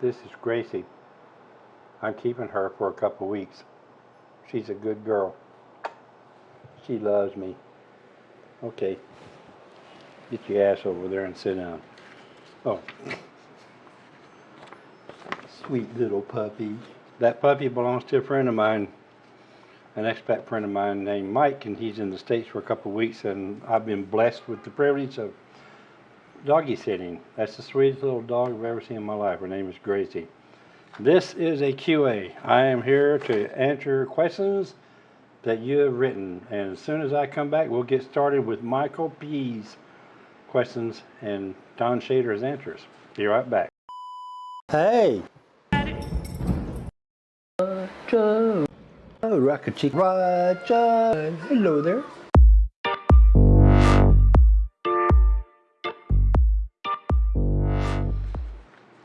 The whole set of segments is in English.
This is Gracie. I'm keeping her for a couple weeks. She's a good girl. She loves me. Okay. Get your ass over there and sit down. Oh. Sweet little puppy. That puppy belongs to a friend of mine, an expat friend of mine named Mike, and he's in the States for a couple weeks, and I've been blessed with the privilege of doggy sitting. That's the sweetest little dog I've ever seen in my life. Her name is Gracie. This is a QA. I am here to answer questions that you have written. And as soon as I come back, we'll get started with Michael P's questions and Don Shader's answers. Be right back. Hey! Roger! Oh, Rocket Chick Roger! Hello there.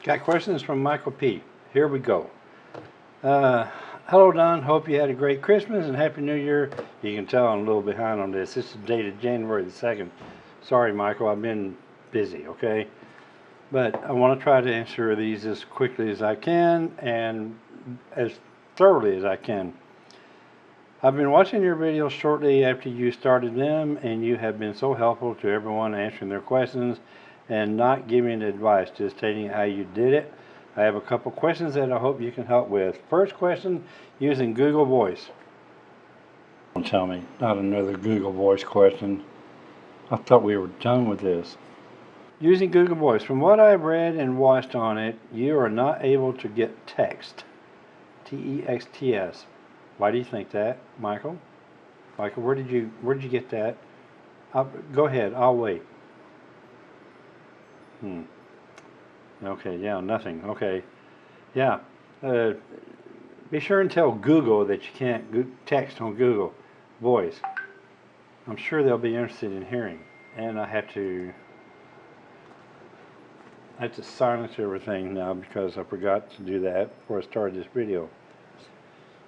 Got questions from Michael P. Here we go. Uh, hello, Don. Hope you had a great Christmas and Happy New Year. You can tell I'm a little behind on this. This is dated January the 2nd. Sorry, Michael. I've been busy, okay? But I want to try to answer these as quickly as I can and as thoroughly as I can. I've been watching your videos shortly after you started them, and you have been so helpful to everyone answering their questions and not giving advice, just stating how you did it. I have a couple questions that I hope you can help with. First question, using Google Voice. Don't tell me, not another Google Voice question. I thought we were done with this. Using Google Voice, from what I've read and watched on it, you are not able to get text. T-E-X-T-S. Why do you think that, Michael? Michael, where did you where did you get that? I'll, go ahead, I'll wait. Hmm. Okay, yeah, nothing. Okay. Yeah. Uh, be sure and tell Google that you can't text on Google Voice. I'm sure they'll be interested in hearing. And I have to I have to silence everything now because I forgot to do that before I started this video.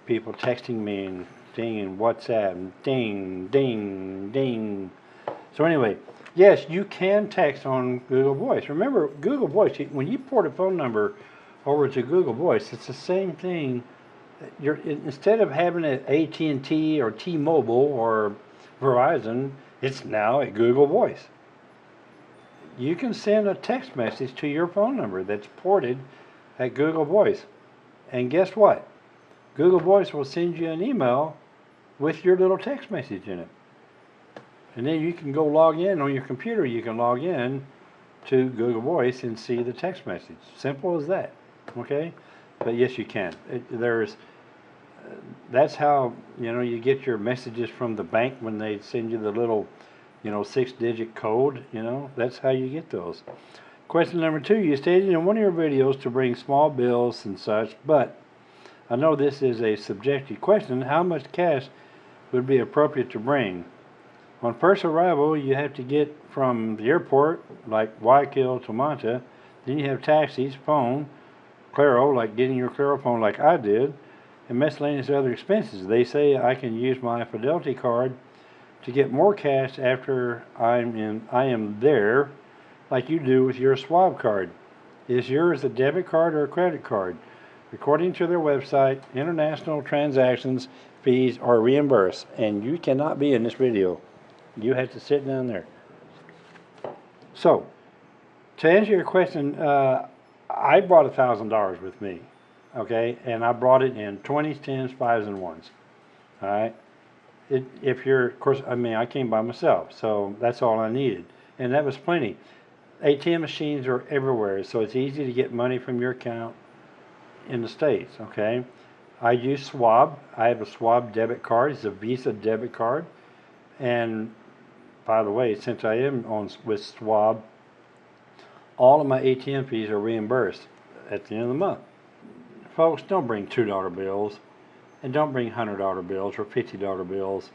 People texting me and ding and WhatsApp and ding, ding, ding. So anyway, yes, you can text on Google Voice. Remember, Google Voice, when you port a phone number over to Google Voice, it's the same thing. You're, instead of having it AT&T or T-Mobile or Verizon, it's now a Google Voice. You can send a text message to your phone number that's ported at Google Voice. And guess what? Google Voice will send you an email with your little text message in it. And then you can go log in on your computer. You can log in to Google Voice and see the text message. Simple as that. Okay? But yes, you can. It, there's that's how you know you get your messages from the bank when they send you the little you know six digit code you know that's how you get those question number two you stated in one of your videos to bring small bills and such but I know this is a subjective question how much cash would be appropriate to bring on first arrival, you have to get from the airport, like Guayaquil to Manta. Then you have taxis, phone, Claro, like getting your Claro phone like I did, and miscellaneous other expenses. They say I can use my Fidelity card to get more cash after I'm in. I am there, like you do with your Schwab card. Is yours a debit card or a credit card? According to their website, international transactions fees are reimbursed, and you cannot be in this video. You have to sit down there. So, to answer your question, uh, I brought a thousand dollars with me, okay, and I brought it in twenties, tens, fives, and ones. All right. It, if you're, of course, I mean, I came by myself, so that's all I needed, and that was plenty. ATM machines are everywhere, so it's easy to get money from your account in the states. Okay. I use Schwab. I have a Schwab debit card. It's a Visa debit card, and by the way, since I am on with Schwab, all of my ATM fees are reimbursed at the end of the month. Folks, don't bring $2 bills and don't bring $100 bills or $50 bills.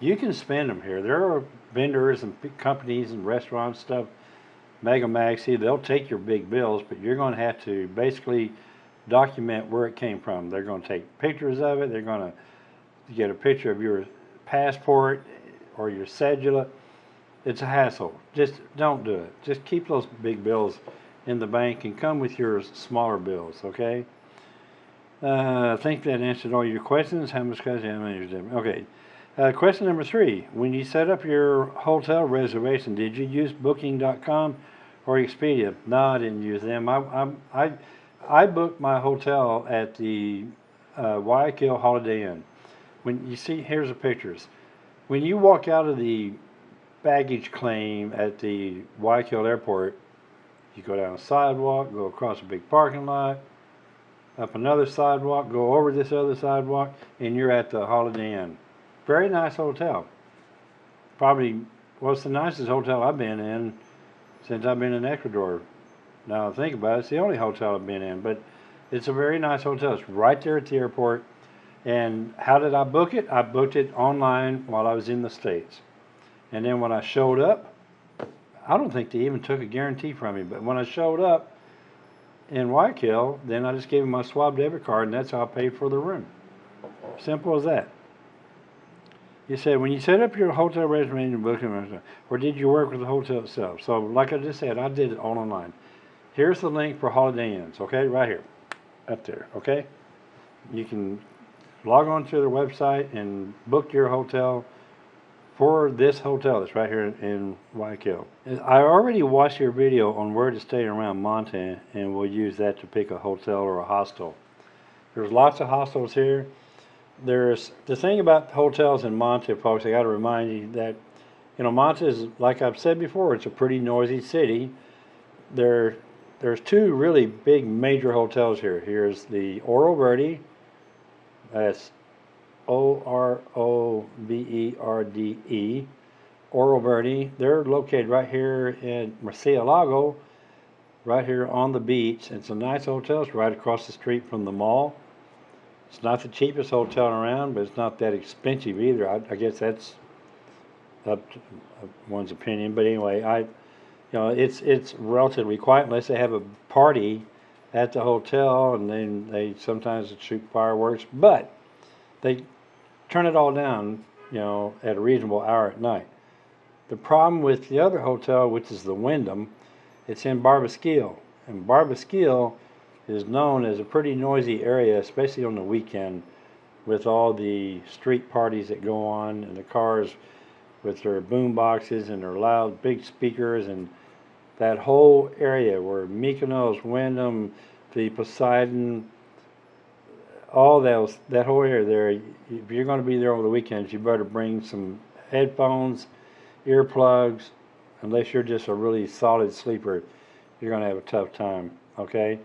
You can spend them here. There are vendors and companies and restaurants stuff, Mega Maxi, they'll take your big bills, but you're going to have to basically document where it came from. They're going to take pictures of it. They're going to get a picture of your passport or your cedula, it's a hassle. Just don't do it. Just keep those big bills in the bank and come with your smaller bills, okay? Uh, I think that answered all your questions. How much many is there? Okay. Uh, question number three. When you set up your hotel reservation, did you use booking.com or Expedia? No, I didn't use them. I, I, I, I booked my hotel at the uh, Guayaquil Holiday Inn. When you see, here's the pictures. When you walk out of the baggage claim at the Guayaquil airport, you go down a sidewalk, go across a big parking lot, up another sidewalk, go over this other sidewalk, and you're at the Holiday Inn. Very nice hotel. Probably, well, the nicest hotel I've been in since I've been in Ecuador. Now I think about it, it's the only hotel I've been in, but it's a very nice hotel. It's right there at the airport. And how did I book it? I booked it online while I was in the States. And then when I showed up, I don't think they even took a guarantee from me, but when I showed up in Guayaquil, then I just gave them my Schwab debit card, and that's how I paid for the room. Simple as that. You said when you set up your hotel reservation booking, or did you work with the hotel itself? So, like I just said, I did it all online. Here's the link for Holiday Inns, okay, right here, up there, okay. You can log on to their website and book your hotel for this hotel that's right here in Guayaquil. I already watched your video on where to stay around Manta and we'll use that to pick a hotel or a hostel. There's lots of hostels here. There's the thing about hotels in Manta, folks, I got to remind you that, you know, Manta is, like I've said before, it's a pretty noisy city. There, there's two really big major hotels here. Here's the Oro Verde, that's O R O V E R D E, Verde. They're located right here in Murcielago, right here on the beach. It's a nice hotel. It's right across the street from the mall. It's not the cheapest hotel around, but it's not that expensive either. I, I guess that's up to uh, one's opinion. But anyway, I, you know, it's it's relatively quiet unless they have a party at the hotel, and then they sometimes shoot fireworks. But they turn it all down, you know, at a reasonable hour at night. The problem with the other hotel, which is the Wyndham, it's in Barbasquillo. And Barbasquillo is known as a pretty noisy area, especially on the weekend, with all the street parties that go on and the cars with their boom boxes and their loud big speakers and that whole area where Mykonos, Wyndham, the Poseidon, all those that whole area there. If you're going to be there over the weekends, you better bring some headphones, earplugs. Unless you're just a really solid sleeper, you're going to have a tough time. Okay.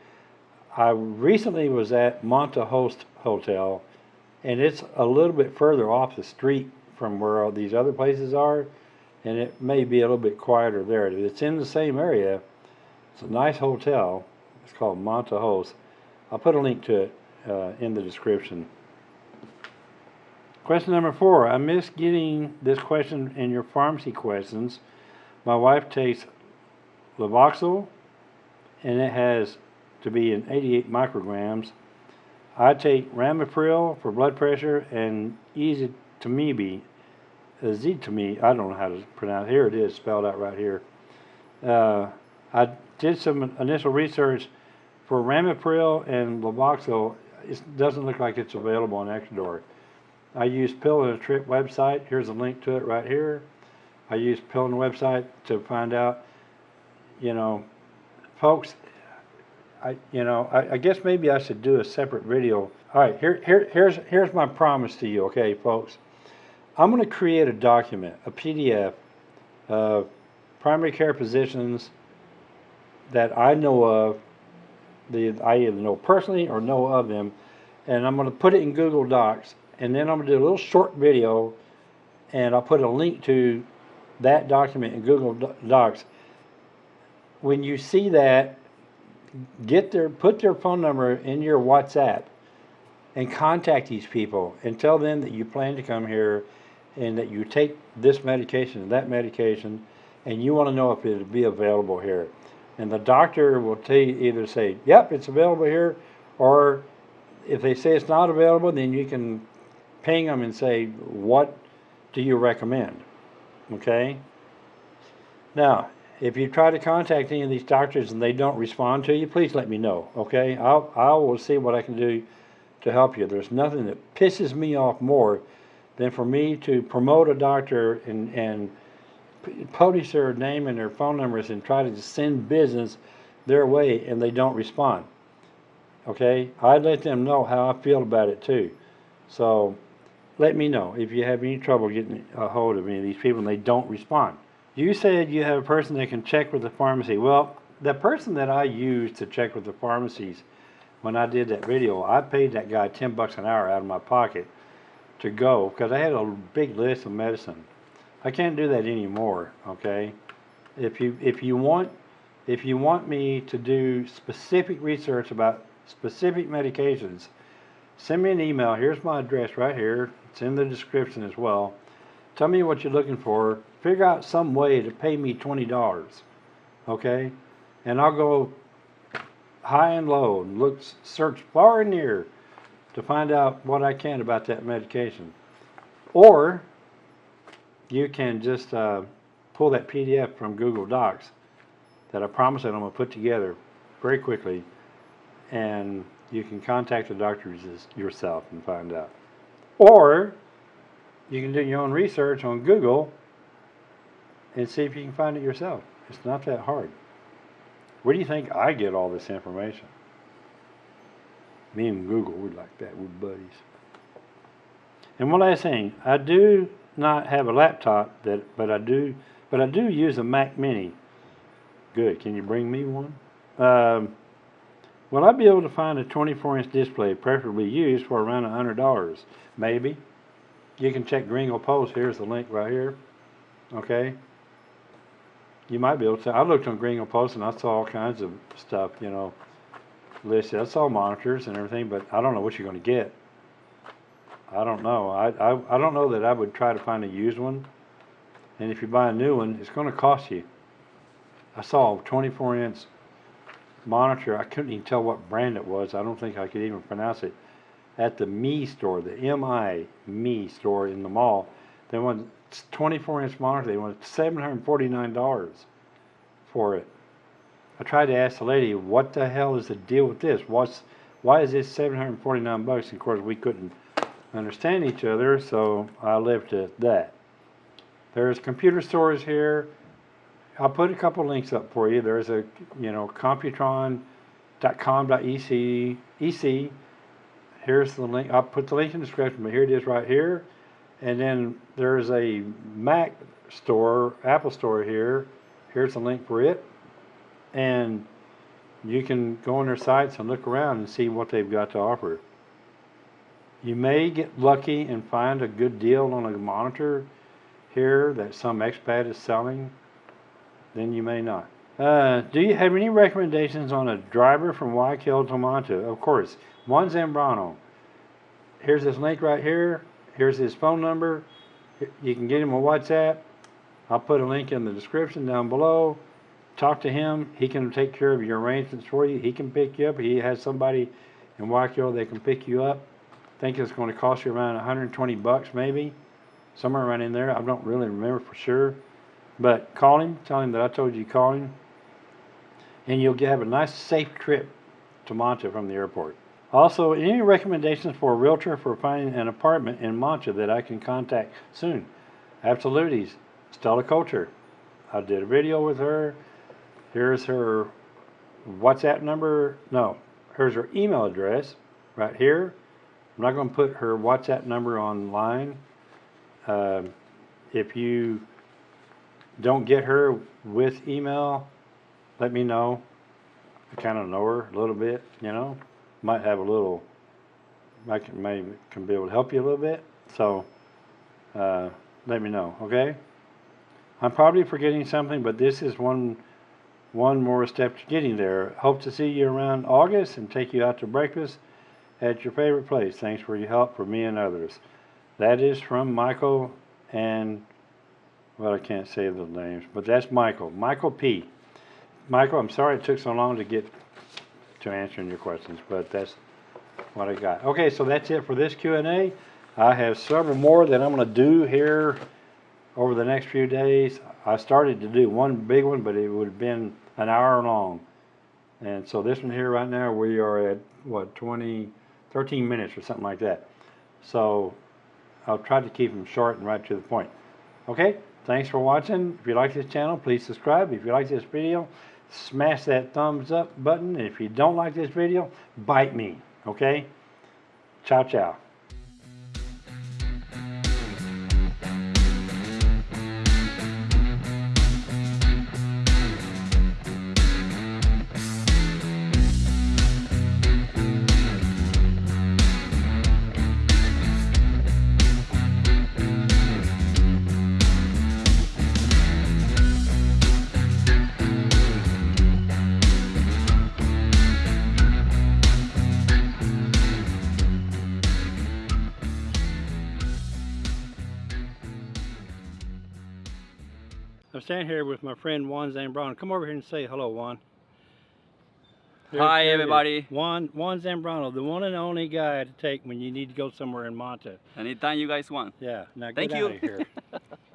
I recently was at Manta Host Hotel, and it's a little bit further off the street from where all these other places are, and it may be a little bit quieter there. It's in the same area. It's a nice hotel. It's called Manta Host. I'll put a link to it uh, in the description. Question number four. I missed getting this question in your pharmacy questions. My wife takes Levoxyl, and it has to be in 88 micrograms. I take Ramipril for blood pressure and Easy Ezetimibe, Ezetimibe, I don't know how to pronounce it. Here it is, spelled out right here. Uh, I did some initial research for Ramipril and Levoxyl it doesn't look like it's available on Ecuador. I used Pill and a Trip website. Here's a link to it right here. I used Pill and website to find out, you know, folks, I, you know, I, I, guess maybe I should do a separate video. All right, here, here, here's, here's my promise to you, okay, folks. I'm going to create a document, a PDF, of primary care physicians that I know of the I either know personally or know of them, and I'm going to put it in Google Docs, and then I'm going to do a little short video, and I'll put a link to that document in Google Docs. When you see that, get their put their phone number in your WhatsApp, and contact these people and tell them that you plan to come here, and that you take this medication and that medication, and you want to know if it'll be available here and the doctor will tell you either say, yep, it's available here, or if they say it's not available, then you can ping them and say, what do you recommend? Okay? Now, if you try to contact any of these doctors and they don't respond to you, please let me know, okay? I'll, I will see what I can do to help you. There's nothing that pisses me off more than for me to promote a doctor and, and publish their name and their phone numbers and try to send business their way and they don't respond. Okay? I let them know how I feel about it too. So let me know if you have any trouble getting a hold of any of these people and they don't respond. You said you have a person that can check with the pharmacy. Well, the person that I used to check with the pharmacies when I did that video, I paid that guy 10 bucks an hour out of my pocket to go because I had a big list of medicine. I can't do that anymore, okay? If you if you want if you want me to do specific research about specific medications, send me an email. Here's my address right here. It's in the description as well. Tell me what you're looking for. Figure out some way to pay me twenty dollars, okay? And I'll go high and low and look, search far and near to find out what I can about that medication. Or you can just uh, pull that PDF from Google Docs that I promise that I'm going to put together very quickly, and you can contact the doctors yourself and find out. Or you can do your own research on Google and see if you can find it yourself. It's not that hard. Where do you think I get all this information? Me and Google, we're like that, we're buddies. And one last thing, I do not have a laptop that, but I do, but I do use a Mac Mini. Good. Can you bring me one? Um, will I be able to find a 24-inch display, preferably used for around a hundred dollars? Maybe. You can check Gringo Post. Here's the link right here. Okay. You might be able to. I looked on Gringo Post and I saw all kinds of stuff, you know, listed. I saw monitors and everything, but I don't know what you're going to get. I don't know. I, I, I don't know that I would try to find a used one. And if you buy a new one, it's going to cost you. I saw a 24 inch monitor. I couldn't even tell what brand it was. I don't think I could even pronounce it. At the Me store, the M-I Me store in the mall, they wanted 24 inch monitor. They wanted $749 for it. I tried to ask the lady, what the hell is the deal with this? What's, why is this 749 bucks? And of course, we couldn't understand each other, so I left it at that. There's computer stores here. I'll put a couple links up for you. There's a, you know, computron.com.ec, EC. Here's the link. I'll put the link in the description, but here it is right here. And then there's a Mac store, Apple store here. Here's the link for it. And you can go on their sites and look around and see what they've got to offer. You may get lucky and find a good deal on a monitor here that some expat is selling. Then you may not. Uh, do you have any recommendations on a driver from Guayaquil to Manta? Of course. Juan Zambrano. Here's his link right here. Here's his phone number. You can get him on WhatsApp. I'll put a link in the description down below. Talk to him. He can take care of your arrangements for you. He can pick you up. He has somebody in Guayaquil that can pick you up. think it's going to cost you around 120 bucks maybe. Somewhere around in there. I don't really remember for sure. But call him. Tell him that I told you to call him. And you'll have a nice safe trip to Manta from the airport. Also, any recommendations for a realtor for finding an apartment in Manta that I can contact soon? Absolutely. Stella Culture. I did a video with her. Here's her WhatsApp number. No, here's her email address right here. I'm not going to put her WhatsApp number online. Um, if you don't get her with email, let me know. I kind of know her a little bit, you know might have a little, I can maybe can be able to help you a little bit. So, uh, let me know, okay? I'm probably forgetting something, but this is one, one more step to getting there. Hope to see you around August and take you out to breakfast at your favorite place. Thanks for your help for me and others. That is from Michael and, well, I can't say the names, but that's Michael. Michael P. Michael, I'm sorry it took so long to get to answering your questions, but that's what I got. Okay, so that's it for this Q&A. I have several more that I'm going to do here over the next few days. I started to do one big one, but it would have been an hour long. And so this one here right now, we are at, what, 20, 13 minutes or something like that. So I'll try to keep them short and right to the point. Okay, thanks for watching. If you like this channel, please subscribe. If you like this video, smash that thumbs up button. And if you don't like this video, bite me. Okay? Ciao, ciao. Standing here with my friend Juan Zambrano. Come over here and say hello, Juan. Hi, everybody. Juan Juan Zambrano, the one and only guy to take when you need to go somewhere in Manta. Anytime you guys want. Yeah. Now Thank get you. out of here.